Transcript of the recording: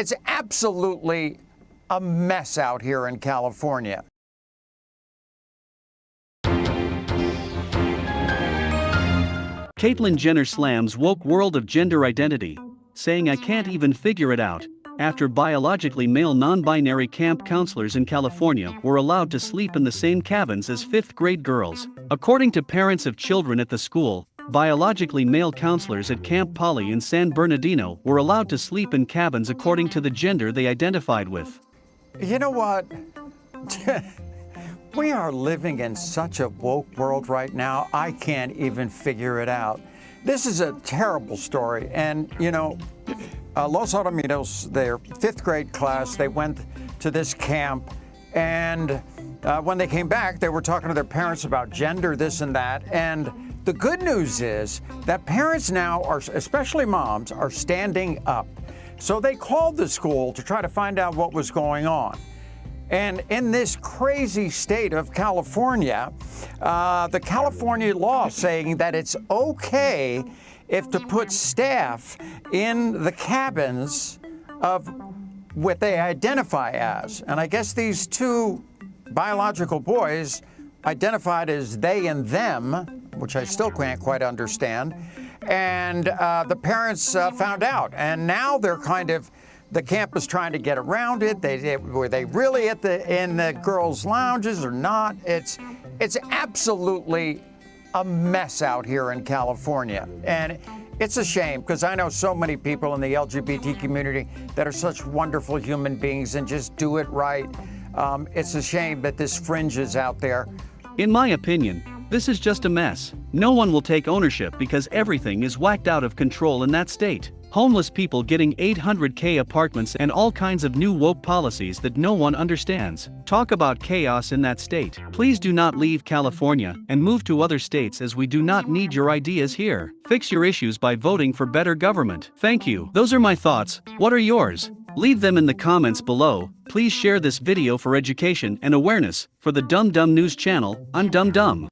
it's absolutely a mess out here in California. Caitlyn Jenner slams woke world of gender identity, saying I can't even figure it out, after biologically male non-binary camp counselors in California were allowed to sleep in the same cabins as fifth-grade girls. According to parents of children at the school, biologically male counselors at Camp Pali in San Bernardino were allowed to sleep in cabins according to the gender they identified with. You know what? we are living in such a woke world right now, I can't even figure it out. This is a terrible story. And, you know, uh, Los Alamitos, their fifth grade class, they went to this camp. And uh, when they came back, they were talking to their parents about gender, this and that. And the good news is that parents now are, especially moms, are standing up. So they called the school to try to find out what was going on. And in this crazy state of California, uh, the California law saying that it's okay if to put staff in the cabins of what they identify as. And I guess these two biological boys identified as they and them, which I still can't quite understand. And uh, the parents uh, found out, and now they're kind of the camp is trying to get around it. They, they, were they really at the in the girls' lounges or not? It's it's absolutely a mess out here in California, and it's a shame because I know so many people in the LGBT community that are such wonderful human beings and just do it right. Um, it's a shame that this fringe is out there. In my opinion, this is just a mess. No one will take ownership because everything is whacked out of control in that state. Homeless people getting 800k apartments and all kinds of new woke policies that no one understands. Talk about chaos in that state. Please do not leave California and move to other states as we do not need your ideas here. Fix your issues by voting for better government. Thank you. Those are my thoughts. What are yours? Leave them in the comments below. Please share this video for education and awareness. For the Dumb Dumb News channel, I'm Dumb Dumb.